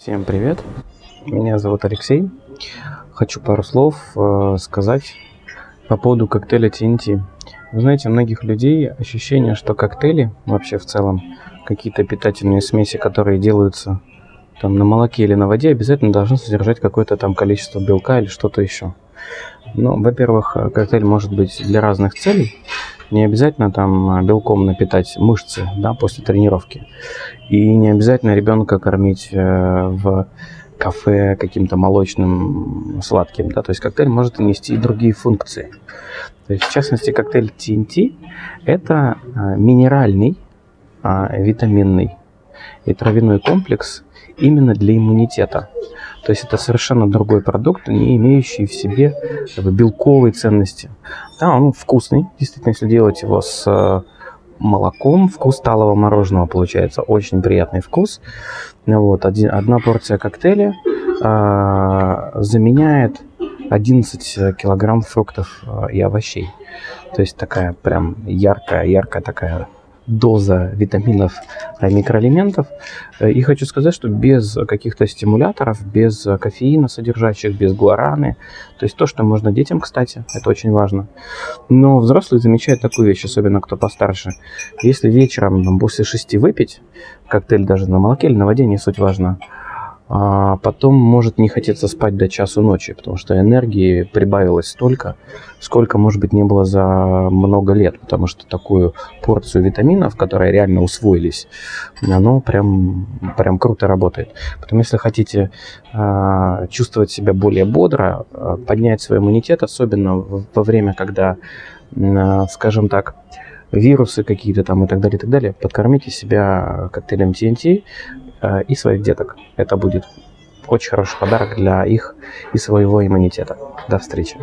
Всем привет, меня зовут Алексей. Хочу пару слов э, сказать по поводу коктейля TNT. Вы знаете, у многих людей ощущение, что коктейли, вообще в целом, какие-то питательные смеси, которые делаются там на молоке или на воде, обязательно должны содержать какое-то там количество белка или что-то еще. Ну, во-первых, коктейль может быть для разных целей. Не обязательно там белком напитать мышцы да, после тренировки. И не обязательно ребенка кормить э, в кафе каким-то молочным сладким. Да? То есть коктейль может нести и другие функции. То есть, в частности, коктейль TNT – это э, минеральный, э, витаминный и травяной комплекс именно для иммунитета. То есть это совершенно другой продукт, не имеющий в себе как бы, белковой ценности. Да, он вкусный, действительно, если делать его с э, молоком, вкус талого мороженого получается, очень приятный вкус. Вот, один, одна порция коктейля э, заменяет 11 килограмм фруктов э, и овощей. То есть такая прям яркая, яркая такая доза витаминов и микроэлементов. Э, и хочу сказать, что без каких-то стимуляторов, без кофеина содержащих, без гуараны, то есть то, что можно детям, кстати, это очень важно. Но взрослые замечают такую вещь, особенно кто постарше. Если вечером после шести выпить, коктейль даже на молоке или на воде, не суть важно, а потом может не хотеться спать до часу ночи, потому что энергии прибавилось столько, сколько, может быть, не было за много лет, потому что такую порцию витаминов, которые реально усвоились, оно прям, прям круто работает. Потом, если хотите э, чувствовать себя более бодро, э, поднять свой иммунитет, особенно во время, когда, э, скажем так, вирусы какие-то там и так далее, и так далее, подкормите себя коктейлем TNT, и своих деток. Это будет очень хороший подарок для их и своего иммунитета. До встречи.